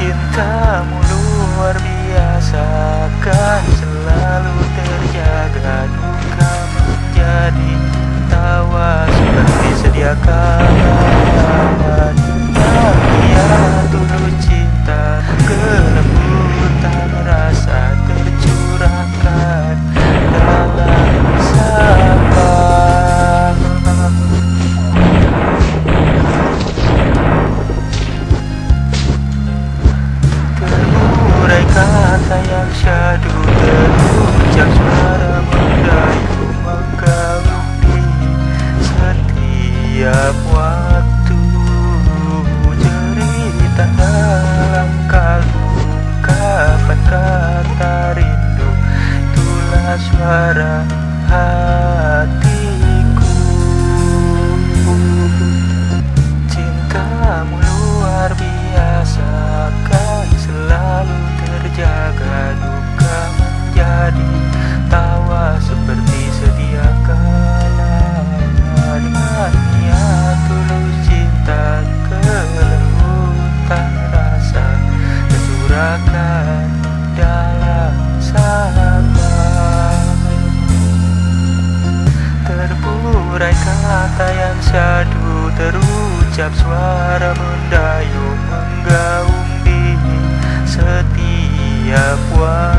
Cintamu luar biasa kan selalu terjaga Duka menjadi tawa seperti sedia kala syadu Terucap suara mendayu Menggaung di setiap waktu. Cerita dalam kalbu Kapan kata rindu Itulah suara hatiku Terburai kata yang syadu Terucap suara mendayung Menggaung di setiap waktu